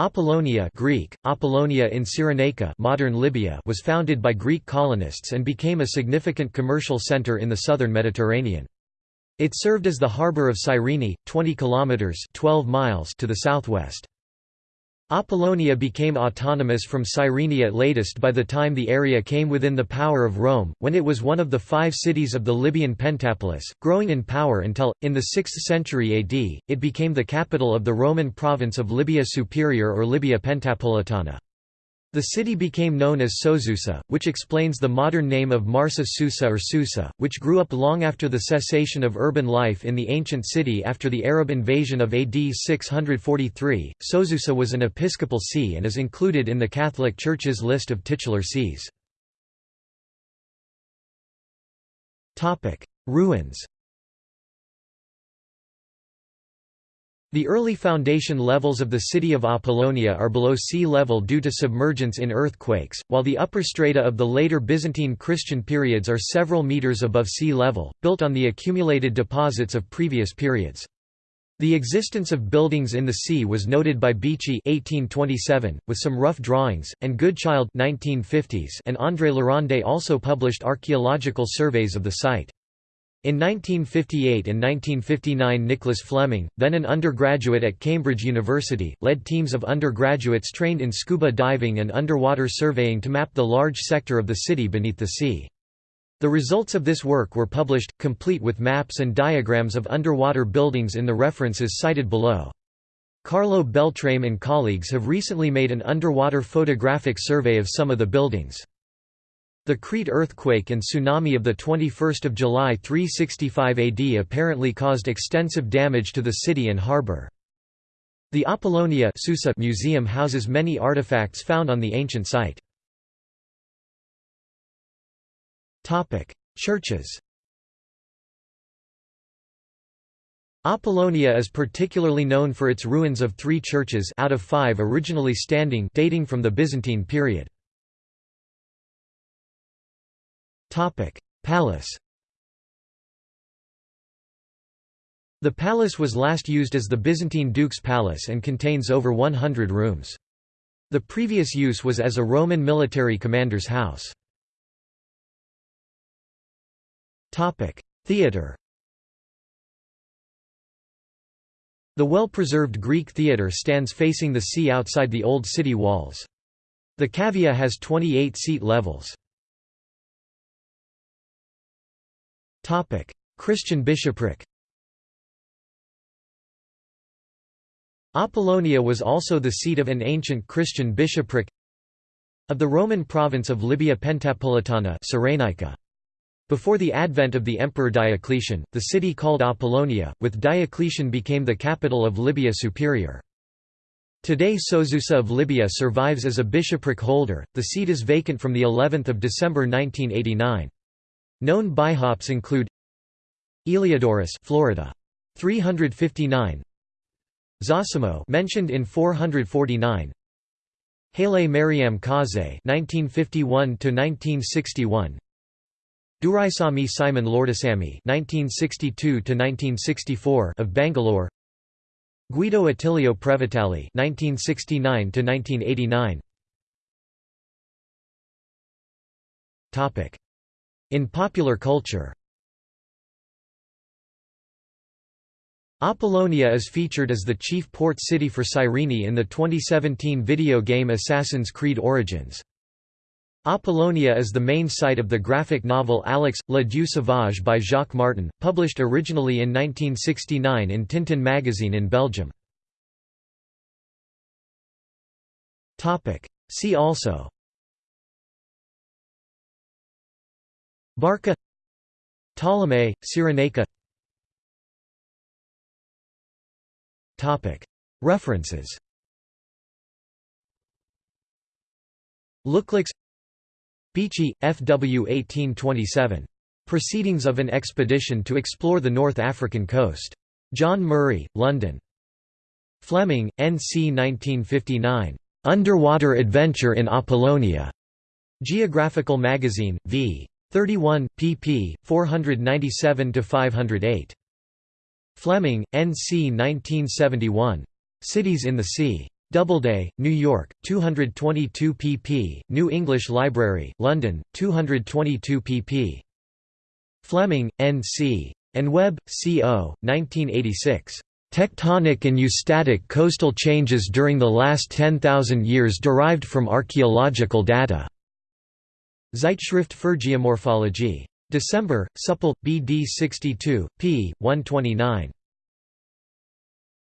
Apollonia Greek, Apollonia in Cyrenaica modern Libya was founded by Greek colonists and became a significant commercial center in the southern Mediterranean. It served as the harbor of Cyrene, 20 kilometers 12 miles to the southwest. Apollonia became autonomous from Cyrene at latest by the time the area came within the power of Rome, when it was one of the five cities of the Libyan Pentapolis, growing in power until, in the 6th century AD, it became the capital of the Roman province of Libya Superior or Libya Pentapolitana. The city became known as Sozusa, which explains the modern name of Marsa Susa or Susa, which grew up long after the cessation of urban life in the ancient city after the Arab invasion of AD 643. Sozusa was an episcopal see and is included in the Catholic Church's list of titular sees. Ruins The early foundation levels of the city of Apollonia are below sea level due to submergence in earthquakes, while the upper strata of the later Byzantine Christian periods are several meters above sea level, built on the accumulated deposits of previous periods. The existence of buildings in the sea was noted by Beechey 1827, with some rough drawings, and Goodchild 1950s and André Laronde also published archaeological surveys of the site. In 1958 and 1959 Nicholas Fleming, then an undergraduate at Cambridge University, led teams of undergraduates trained in scuba diving and underwater surveying to map the large sector of the city beneath the sea. The results of this work were published, complete with maps and diagrams of underwater buildings in the references cited below. Carlo Beltrame and colleagues have recently made an underwater photographic survey of some of the buildings. The Crete earthquake and tsunami of 21 July 365 AD apparently caused extensive damage to the city and harbour. The Apollonia Susa Museum houses many artifacts found on the ancient site. Churches Apollonia is particularly known for its ruins of three churches out of five originally standing dating from the Byzantine period. Palace The palace was last used as the Byzantine Duke's Palace and contains over 100 rooms. The previous use was as a Roman military commander's house. Theatre The well-preserved Greek theatre stands facing the sea outside the old city walls. The cavea has 28 seat levels. Christian bishopric Apollonia was also the seat of an ancient Christian bishopric of the Roman province of Libya Pentapolitana. Before the advent of the Emperor Diocletian, the city called Apollonia, with Diocletian became the capital of Libya Superior. Today Sozusa of Libya survives as a bishopric holder, the seat is vacant from of December 1989. Known bihops include Eliodorus, Florida, 359. Zosimo, mentioned in 449. Haile Mariam Kaze, 1951 to 1961. Duraisamy Simon Lourdusamy, 1962 to 1964, of Bangalore. Guido Attilio Previtali, 1969 to 1989. Topic in popular culture Apollonia is featured as the chief port city for Cyrene in the 2017 video game Assassin's Creed Origins. Apollonia is the main site of the graphic novel Alix, La Dieu Sauvage by Jacques Martin, published originally in 1969 in Tintin magazine in Belgium. See also Barca Ptolemy, Cyrenaica References Looklix Beechey, F. W. 1827. Proceedings of an Expedition to Explore the North African Coast. John Murray, London. Fleming, N. C. 1959. Underwater Adventure in Apollonia. Geographical Magazine, v. 31, pp. 497–508. Fleming, N. C. 1971. Cities in the Sea. Doubleday, New York, 222 pp. New English Library, London, 222 pp. Fleming, N.C. and Webb, C.O., 1986. Tectonic and eustatic coastal changes during the last 10,000 years derived from archaeological data. Zeitschrift für Geomorphologie. December, Supple, BD 62, p. 129.